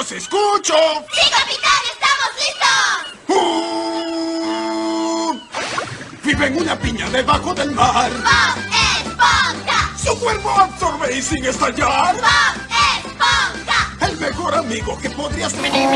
los escucho! ¡Sí, capitán! ¡Estamos listos! Vive en una piña debajo del mar. ¡Bob Esponja! Su cuerpo absorbe y sin estallar. ¡Bob Esponja! El mejor amigo que podrías tener.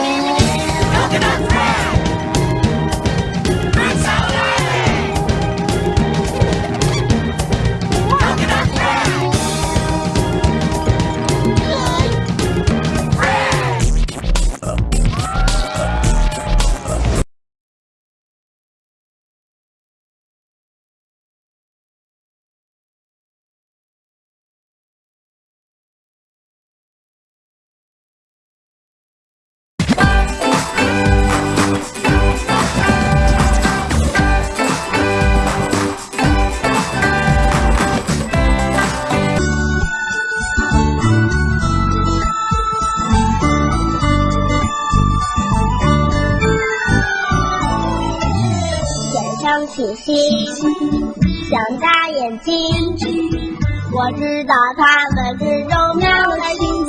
星星想大眼睛我知道他们之中描的心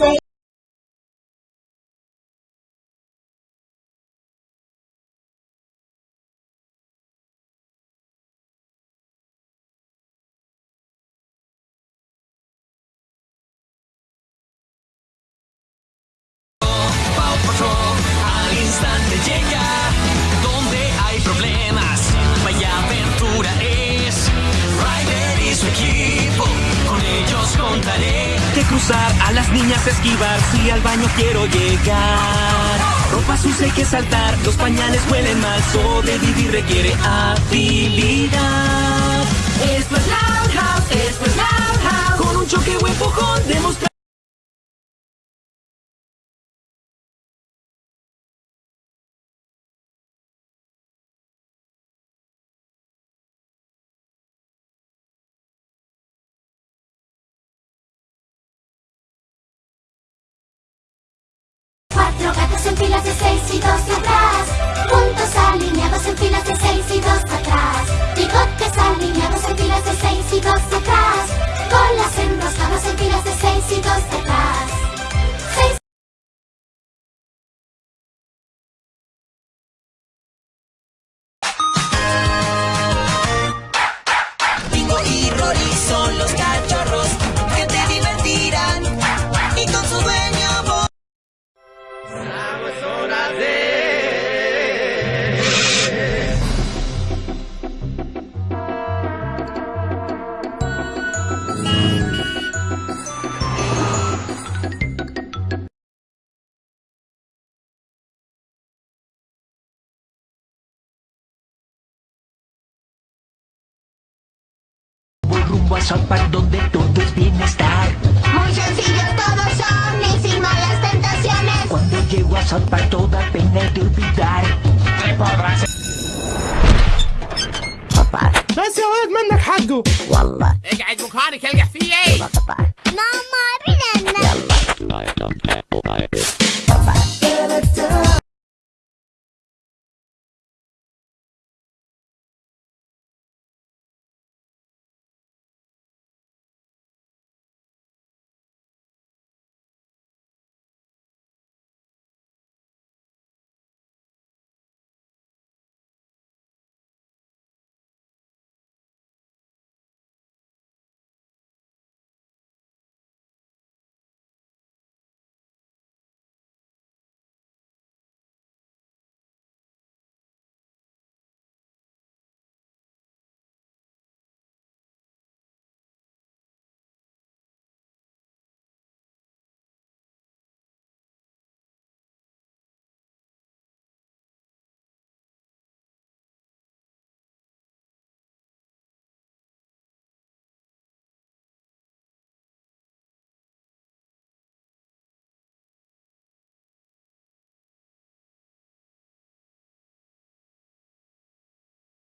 a las niñas esquivar si al baño quiero llegar. Ropa sucia hay que saltar, los pañales huelen mal, sobrevivir requiere habilidad. Esto es Loud House, esto es Loud House. Con un choque o empujón demostrar. En filas de seis y dos atrás. Puntos alineados en filas de seis y dos atrás. Bigotes alineados en filas de seis y dos atrás. Colas enroscadas en filas de seis y dos atrás. Voy rumbo a South Park donde todo es bienestar. Muy sencillos todos son y sin malas tentaciones. Cuando llego a South Park toda pena de olvidar. Te podrás... بس هواك منك حقه والله اقعد مكانك القى فيه ما ما بنا يلا